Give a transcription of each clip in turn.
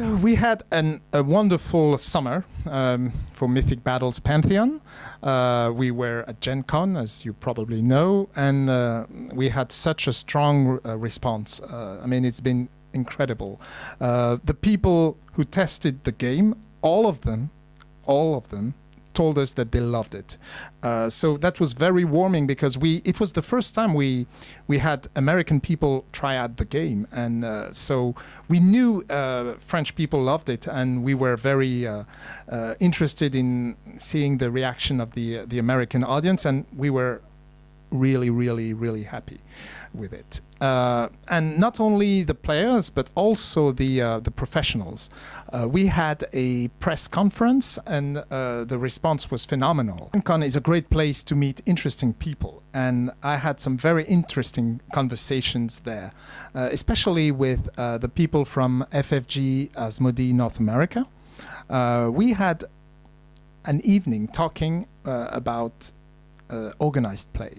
So we had an, a wonderful summer um, for Mythic Battles Pantheon. Uh, we were at Gen Con, as you probably know, and uh, we had such a strong uh, response. Uh, I mean, it's been incredible. Uh, the people who tested the game, all of them, all of them told us that they loved it. Uh, so that was very warming because we it was the first time we we had American people try out the game, and uh, so we knew uh, French people loved it, and we were very uh, uh, interested in seeing the reaction of the the American audience, and we were really, really, really happy with it. Uh, and not only the players, but also the uh, the professionals. Uh, we had a press conference, and uh, the response was phenomenal. Con is a great place to meet interesting people, and I had some very interesting conversations there, uh, especially with uh, the people from FFG Asmodee North America. we had an evening talking about Uh, organized play.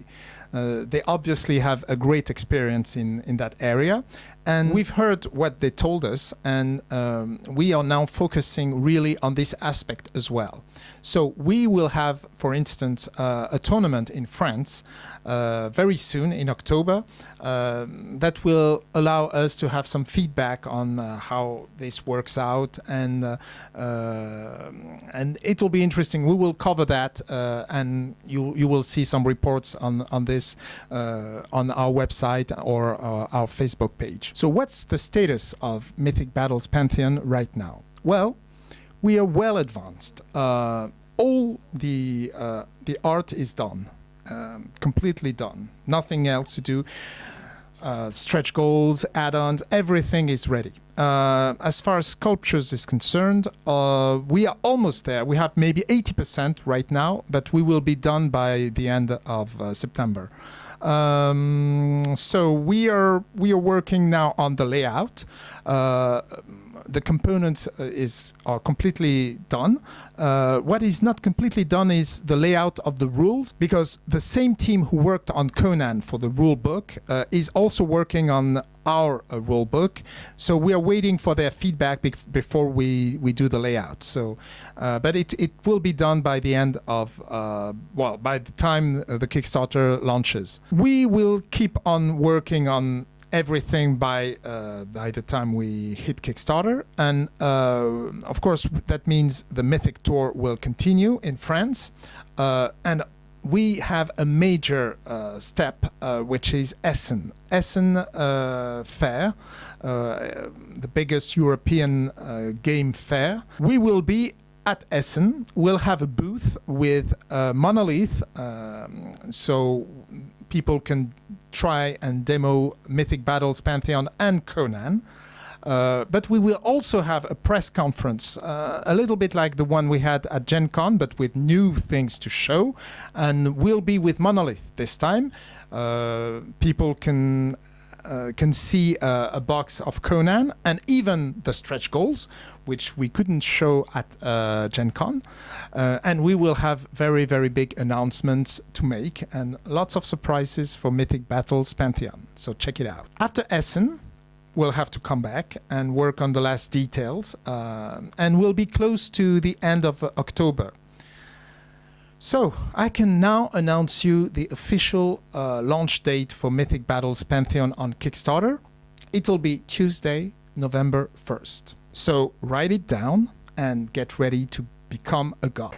Uh, they obviously have a great experience in, in that area. And we've heard what they told us, and um, we are now focusing really on this aspect as well. So we will have, for instance, uh, a tournament in France uh, very soon in October uh, that will allow us to have some feedback on uh, how this works out, and uh, uh, and it will be interesting. We will cover that, and you you will see some reports on on this on our website or our Facebook page. So what's the status of Mythic Battles Pantheon right now? Well, we are well advanced. Uh, all the uh, the art is done, um, completely done. Nothing else to do. Uh, stretch goals, add-ons, everything is ready. Uh, as far as sculptures is concerned, uh, we are almost there. We have maybe 80% right now, but we will be done by the end of uh, September. Um, so we are we are working now on the layout. The components uh, is are completely done. Uh, what is not completely done is the layout of the rules because the same team who worked on Conan for the rule book uh, is also working on our uh, rule book. So we are waiting for their feedback be before we, we do the layout. So, uh, but it, it will be done by the end of, uh, well, by the time the Kickstarter launches. We will keep on working on everything by uh, by the time we hit Kickstarter, and uh, of course that means the Mythic Tour will continue in France, uh, and we have a major uh, step, uh, which is Essen. Essen uh, Fair, the biggest European game fair. We will be at Essen. We'll have a booth with Monolith, um, so people can try and demo Mythic Battles, Pantheon, and Conan. Uh, but we will also have a press conference, uh, a little bit like the one we had at Gen Con, but with new things to show. And we'll be with Monolith this time. Uh, people can uh, can see uh, a box of Conan and even the stretch goals, which we couldn't show at uh, Gen Con. Uh, and we will have very, very big announcements to make and lots of surprises for Mythic Battles Pantheon. So check it out. After Essen, we'll have to come back and work on the last details. Uh, and we'll be close to the end of October. So I can now announce you the official uh, launch date for Mythic Battles Pantheon on Kickstarter. It'll be Tuesday, November 1st. So write it down and get ready to become a god.